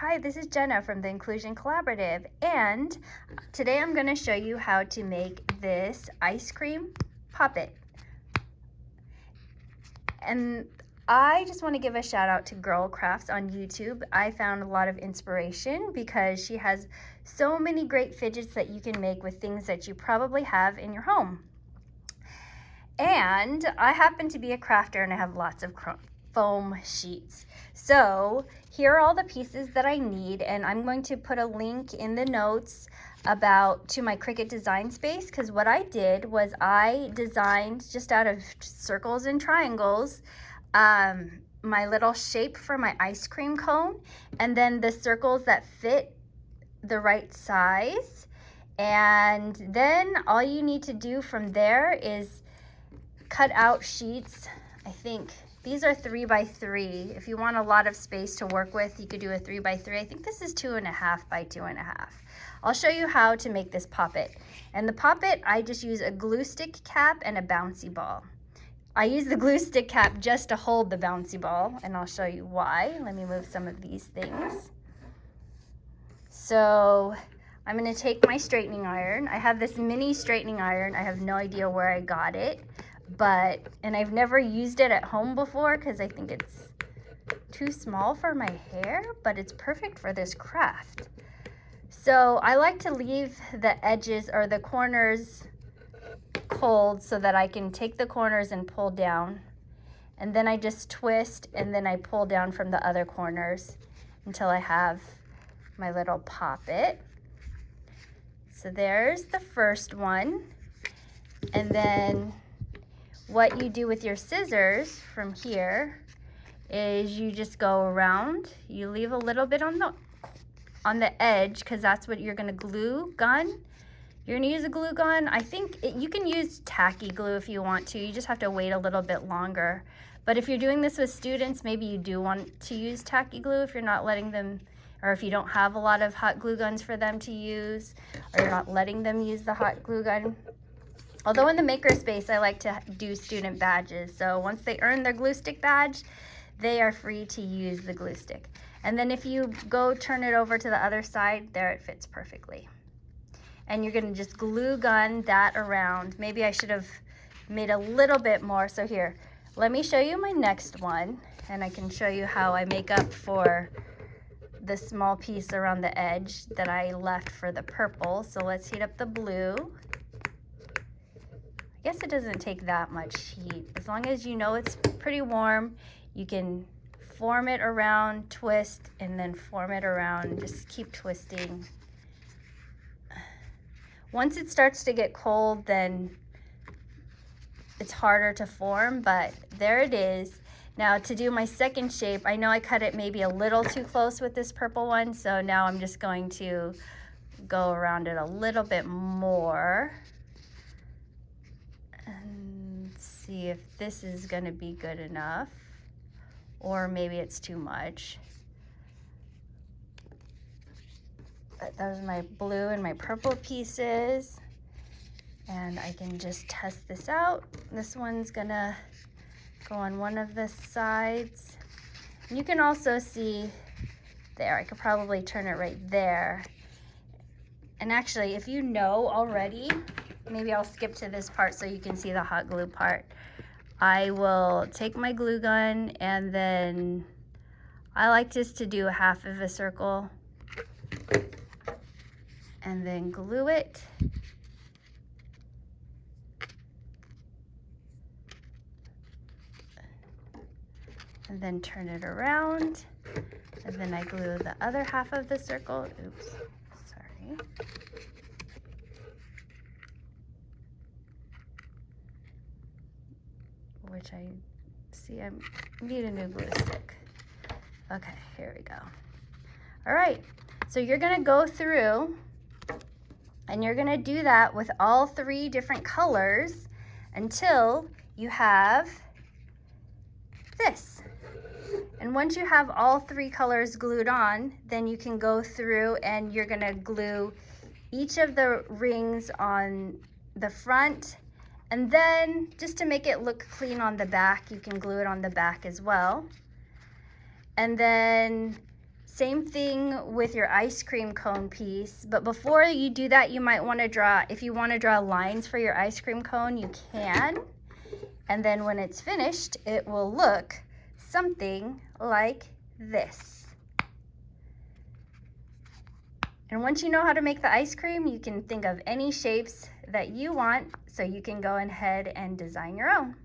Hi, this is Jenna from the Inclusion Collaborative and today I'm going to show you how to make this ice cream puppet. And I just want to give a shout out to Girl Crafts on YouTube. I found a lot of inspiration because she has so many great fidgets that you can make with things that you probably have in your home. And I happen to be a crafter and I have lots of foam sheets. So here are all the pieces that I need and I'm going to put a link in the notes about to my Cricut design space because what I did was I designed just out of circles and triangles um, my little shape for my ice cream cone and then the circles that fit the right size and then all you need to do from there is cut out sheets I think these are three by three. If you want a lot of space to work with, you could do a three by three. I think this is two and a half by two and a half. I'll show you how to make this poppet. And the poppet, I just use a glue stick cap and a bouncy ball. I use the glue stick cap just to hold the bouncy ball, and I'll show you why. Let me move some of these things. So I'm gonna take my straightening iron. I have this mini straightening iron. I have no idea where I got it but, and I've never used it at home before because I think it's too small for my hair, but it's perfect for this craft. So I like to leave the edges or the corners cold so that I can take the corners and pull down. And then I just twist and then I pull down from the other corners until I have my little poppet. So there's the first one. And then what you do with your scissors from here is you just go around, you leave a little bit on the on the edge because that's what you're gonna glue gun. You're gonna use a glue gun. I think it, you can use tacky glue if you want to. You just have to wait a little bit longer. But if you're doing this with students, maybe you do want to use tacky glue if you're not letting them, or if you don't have a lot of hot glue guns for them to use, or you're not letting them use the hot glue gun. Although in the makerspace, I like to do student badges. So once they earn their glue stick badge, they are free to use the glue stick. And then if you go turn it over to the other side, there it fits perfectly. And you're gonna just glue gun that around. Maybe I should have made a little bit more. So here, let me show you my next one and I can show you how I make up for the small piece around the edge that I left for the purple. So let's heat up the blue guess it doesn't take that much heat. As long as you know it's pretty warm, you can form it around, twist, and then form it around. Just keep twisting. Once it starts to get cold, then it's harder to form, but there it is. Now to do my second shape, I know I cut it maybe a little too close with this purple one, so now I'm just going to go around it a little bit more and see if this is gonna be good enough or maybe it's too much. But those are my blue and my purple pieces. And I can just test this out. This one's gonna go on one of the sides. You can also see there, I could probably turn it right there. And actually, if you know already maybe I'll skip to this part so you can see the hot glue part. I will take my glue gun and then I like just to do half of a circle and then glue it. And then turn it around. And then I glue the other half of the circle. Oops, sorry. Which I see I need a new glue stick. Okay, here we go. All right, so you're gonna go through and you're gonna do that with all three different colors until you have this. And once you have all three colors glued on, then you can go through and you're gonna glue each of the rings on the front and then just to make it look clean on the back, you can glue it on the back as well. And then Same thing with your ice cream cone piece, but before you do that, you might want to draw, if you want to draw lines for your ice cream cone, you can. And then when it's finished, it will look something like this. And once you know how to make the ice cream, you can think of any shapes that you want so you can go ahead and design your own.